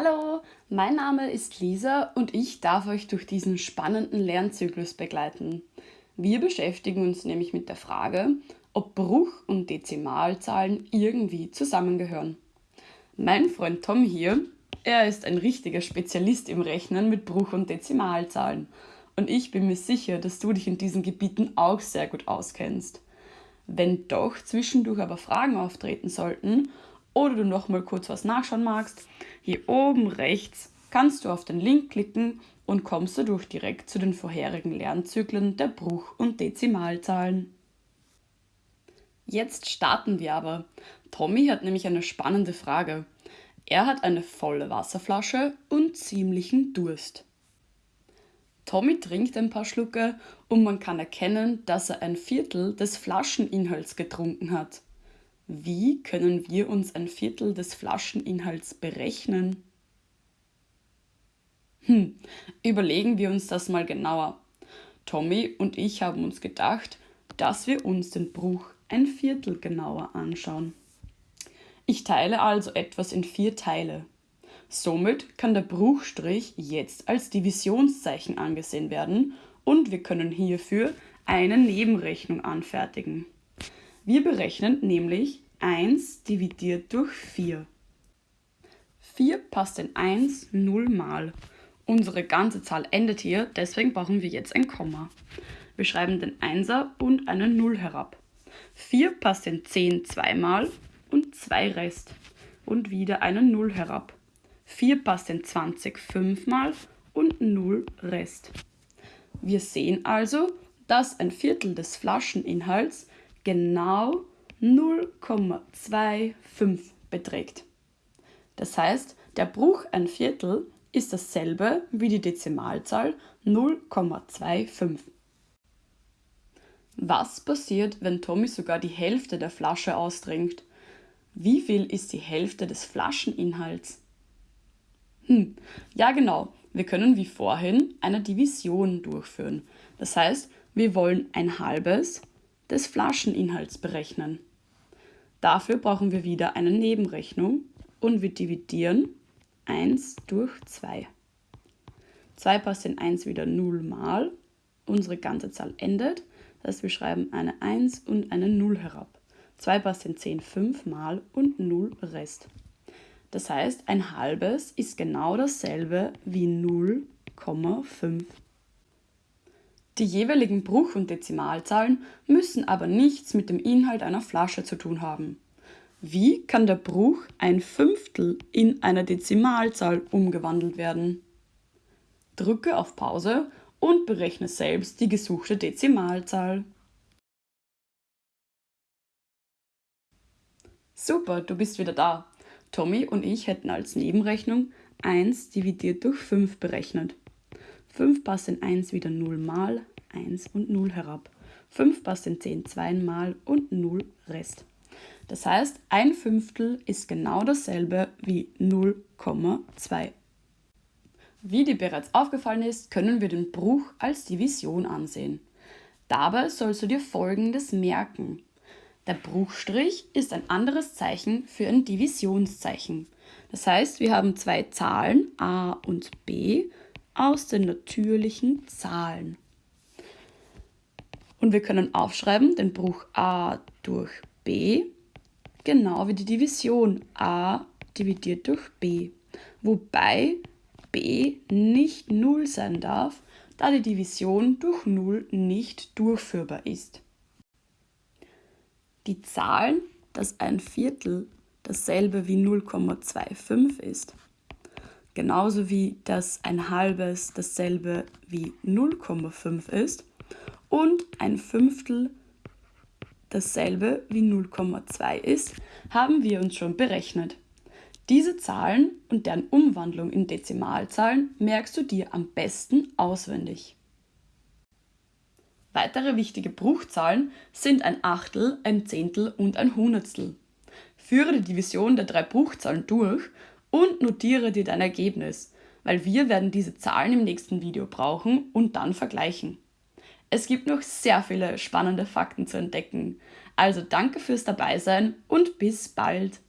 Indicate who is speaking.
Speaker 1: Hallo, mein Name ist Lisa und ich darf euch durch diesen spannenden Lernzyklus begleiten. Wir beschäftigen uns nämlich mit der Frage, ob Bruch- und Dezimalzahlen irgendwie zusammengehören. Mein Freund Tom hier, er ist ein richtiger Spezialist im Rechnen mit Bruch- und Dezimalzahlen und ich bin mir sicher, dass du dich in diesen Gebieten auch sehr gut auskennst. Wenn doch zwischendurch aber Fragen auftreten sollten oder du noch mal kurz was nachschauen magst, hier oben rechts kannst du auf den Link klicken und kommst dadurch direkt zu den vorherigen Lernzyklen der Bruch- und Dezimalzahlen. Jetzt starten wir aber. Tommy hat nämlich eine spannende Frage. Er hat eine volle Wasserflasche und ziemlichen Durst. Tommy trinkt ein paar Schlucke und man kann erkennen, dass er ein Viertel des Flascheninhalts getrunken hat. Wie können wir uns ein Viertel des Flascheninhalts berechnen? Hm, überlegen wir uns das mal genauer. Tommy und ich haben uns gedacht, dass wir uns den Bruch ein Viertel genauer anschauen. Ich teile also etwas in vier Teile. Somit kann der Bruchstrich jetzt als Divisionszeichen angesehen werden und wir können hierfür eine Nebenrechnung anfertigen. Wir berechnen nämlich 1 dividiert durch 4. 4 passt in 1 0 mal. Unsere ganze Zahl endet hier, deswegen brauchen wir jetzt ein Komma. Wir schreiben den 1er und eine 0 herab. 4 passt in 10 zweimal und 2 Rest. Und wieder eine 0 herab. 4 passt in 20 fünfmal und 0 Rest. Wir sehen also, dass ein Viertel des Flascheninhalts genau 0,25 beträgt. Das heißt, der Bruch ein Viertel ist dasselbe wie die Dezimalzahl 0,25. Was passiert, wenn Tommy sogar die Hälfte der Flasche austrinkt? Wie viel ist die Hälfte des Flascheninhalts? Hm, ja genau, wir können wie vorhin eine Division durchführen. Das heißt, wir wollen ein halbes des Flascheninhalts berechnen. Dafür brauchen wir wieder eine Nebenrechnung und wir dividieren 1 durch 2. 2 passt in 1 wieder 0 mal. Unsere ganze Zahl endet. Das heißt, wir schreiben eine 1 und eine 0 herab. 2 passt in 10 5 mal und 0 Rest. Das heißt, ein halbes ist genau dasselbe wie 0,5 die jeweiligen Bruch- und Dezimalzahlen müssen aber nichts mit dem Inhalt einer Flasche zu tun haben. Wie kann der Bruch ein Fünftel in eine Dezimalzahl umgewandelt werden? Drücke auf Pause und berechne selbst die gesuchte Dezimalzahl. Super, du bist wieder da. Tommy und ich hätten als Nebenrechnung 1 dividiert durch 5 berechnet. 5 passt in 1 wieder 0 mal, 1 und 0 herab. 5 passt in 10 zweimal und 0 Rest. Das heißt, ein Fünftel ist genau dasselbe wie 0,2. Wie dir bereits aufgefallen ist, können wir den Bruch als Division ansehen. Dabei sollst du dir Folgendes merken. Der Bruchstrich ist ein anderes Zeichen für ein Divisionszeichen. Das heißt, wir haben zwei Zahlen a und b aus den natürlichen Zahlen. Und wir können aufschreiben den Bruch a durch b, genau wie die Division a dividiert durch b, wobei b nicht 0 sein darf, da die Division durch 0 nicht durchführbar ist. Die Zahlen, dass ein Viertel dasselbe wie 0,25 ist, genauso wie dass ein halbes dasselbe wie 0,5 ist und ein Fünftel dasselbe wie 0,2 ist, haben wir uns schon berechnet. Diese Zahlen und deren Umwandlung in Dezimalzahlen merkst du dir am besten auswendig. Weitere wichtige Bruchzahlen sind ein Achtel, ein Zehntel und ein Hundertstel. Führe die Division der drei Bruchzahlen durch und notiere dir dein Ergebnis, weil wir werden diese Zahlen im nächsten Video brauchen und dann vergleichen. Es gibt noch sehr viele spannende Fakten zu entdecken. Also danke fürs Dabeisein und bis bald.